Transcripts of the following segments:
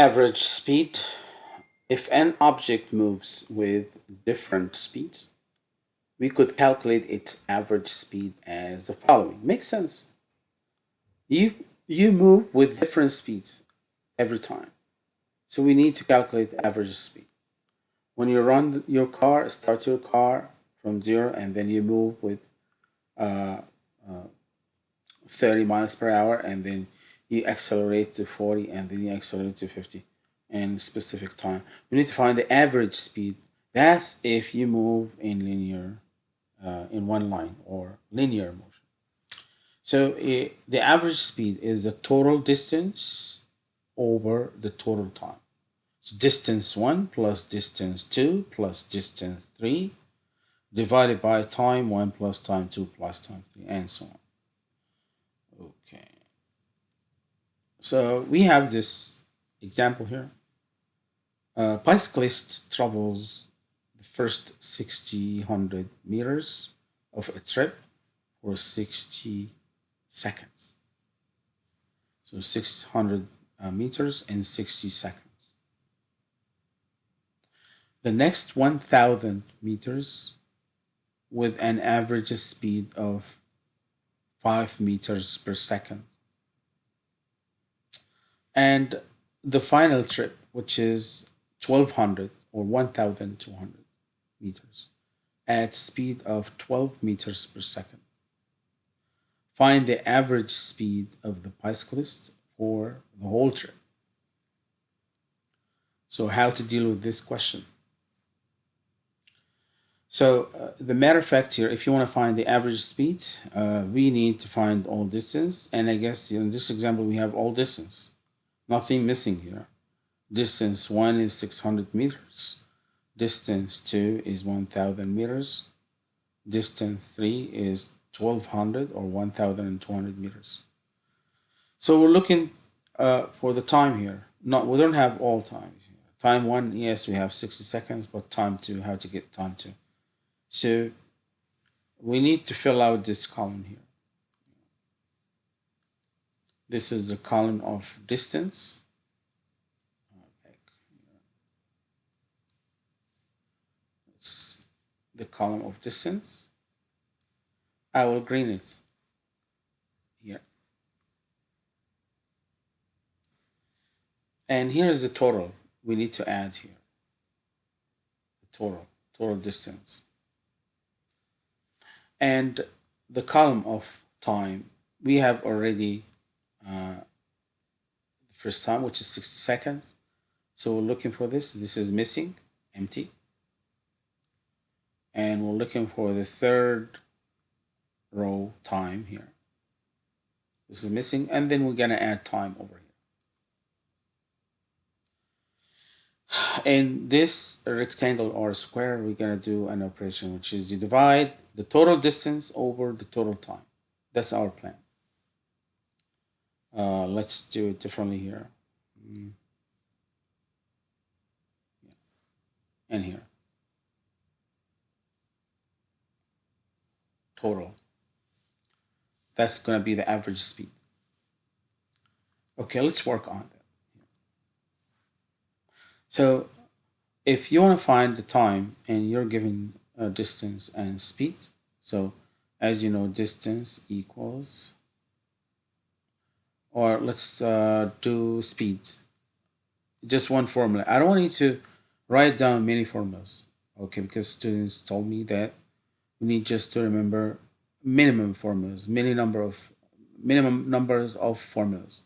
Average speed. If an object moves with different speeds, we could calculate its average speed as the following. Makes sense. You, you move with different speeds every time. So we need to calculate average speed. When you run your car, start your car from zero and then you move with uh, uh, 30 miles per hour and then you accelerate to 40 and then you accelerate to 50 in specific time. We need to find the average speed. That's if you move in linear, uh, in one line or linear motion. So it, the average speed is the total distance over the total time. So distance 1 plus distance 2 plus distance 3 divided by time 1 plus time 2 plus time 3 and so on. Okay. So we have this example here. A bicyclist travels the first 60, 100 meters of a trip for 60 seconds. So 600 uh, meters in 60 seconds. The next 1000 meters with an average speed of 5 meters per second. And the final trip, which is 1200 or 1200 meters at speed of 12 meters per second. Find the average speed of the bicyclist for the whole trip. So how to deal with this question? So uh, the matter of fact here, if you want to find the average speed, uh, we need to find all distance. And I guess in this example, we have all distance. Nothing missing here. Distance 1 is 600 meters. Distance 2 is 1000 meters. Distance 3 is 1200 or 1200 meters. So we're looking uh, for the time here. Not We don't have all times. Time 1, yes, we have 60 seconds, but time 2, how to get time 2. So we need to fill out this column here. This is the column of distance. It's the column of distance. I will green it here. And here is the total we need to add here. The total, total distance and the column of time we have already uh, the first time which is 60 seconds. So we're looking for this. This is missing empty. And we're looking for the third row time here. This is missing and then we're gonna add time over here. In this rectangle or square we're going to do an operation which is to divide the total distance over the total time. That's our plan uh, let's do it differently here. Mm. and here. Total. That's going to be the average speed. Okay let's work on that. So if you want to find the time and you're given a distance and speed, so as you know, distance equals, or let's uh, do speed, just one formula. I don't you to write down many formulas, okay, because students told me that we need just to remember minimum formulas, many number of minimum numbers of formulas.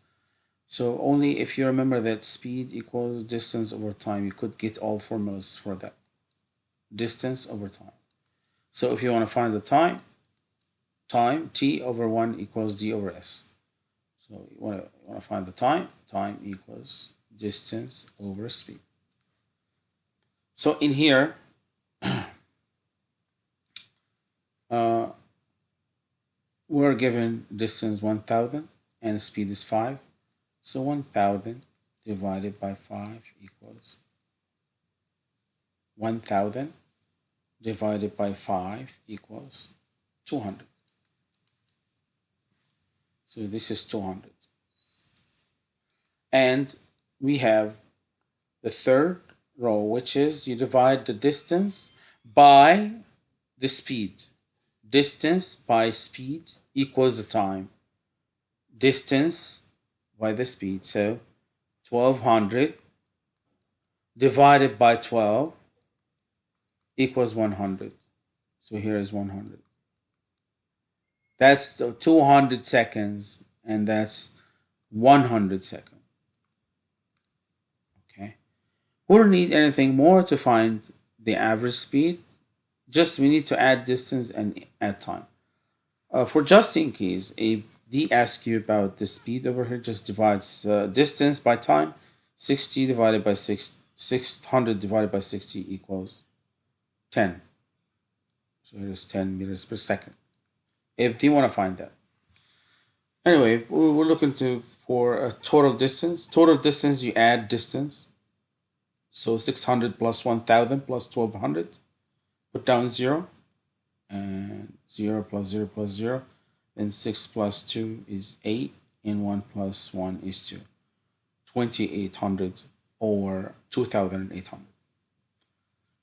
So only if you remember that speed equals distance over time, you could get all formulas for that. Distance over time. So if you want to find the time, time t over 1 equals d over s. So you want to, you want to find the time, time equals distance over speed. So in here, uh, we're given distance 1000 and speed is 5. So 1000 divided by 5 equals 1000 divided by 5 equals 200. So this is 200. And we have the third row, which is you divide the distance by the speed. Distance by speed equals the time. Distance by the speed. So 1200 divided by 12 equals 100. So here is 100. That's 200 seconds and that's 100 seconds. Okay. We don't need anything more to find the average speed. Just we need to add distance and add time. Uh, for just in case, if they ask you about the speed over here, just divides uh, distance by time. 60 divided by 6, 600 divided by 60 equals 10. So it is 10 meters per second. If they want to find that. Anyway, we're looking to for a total distance. Total distance, you add distance. So 600 plus 1000 plus 1200. Put down 0. And 0 plus 0 plus 0. Then 6 plus 2 is 8. And 1 plus 1 is 2. 2800 or 2800.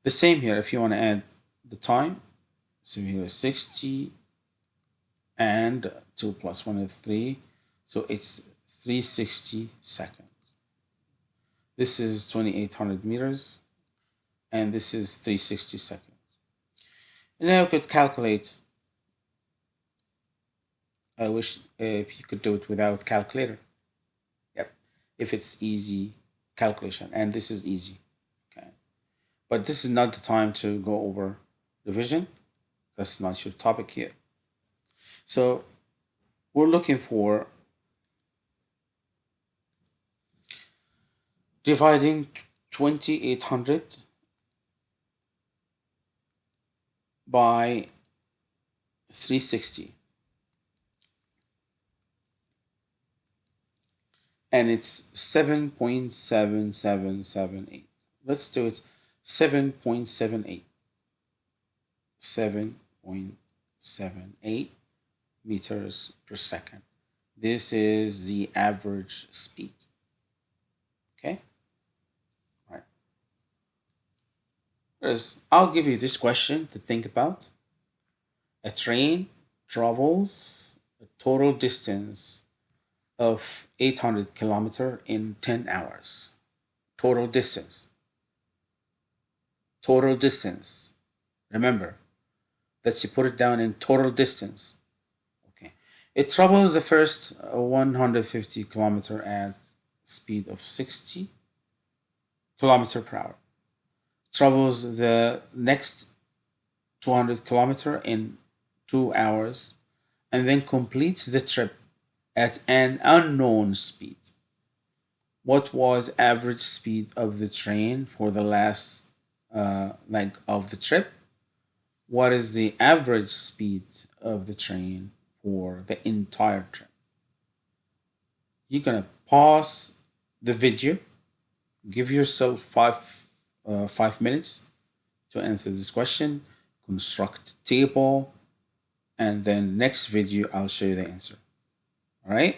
The same here if you want to add the time. So here is 60 and 2 plus 1 is 3. So it's 360 seconds. This is 2800 meters and this is 360 seconds. And now you could calculate. I wish if you could do it without calculator. Yep. If it's easy calculation and this is easy. Okay. But this is not the time to go over division. That's not your topic here. So we're looking for dividing 2800 by 360 and it's 7.7778 let's do it 7.78 7.78 meters per second this is the average speed okay I'll give you this question to think about. A train travels a total distance of 800 kilometer in 10 hours. Total distance. Total distance. Remember that you put it down in total distance. It travels the first uh, 150 kilometer at speed of 60 kilometer per hour travels the next 200 kilometer in two hours and then completes the trip at an unknown speed. What was average speed of the train for the last uh, leg of the trip? What is the average speed of the train for the entire trip? You're gonna pause the video, give yourself five uh, five minutes to answer this question, construct table, and then next video I'll show you the answer. All right.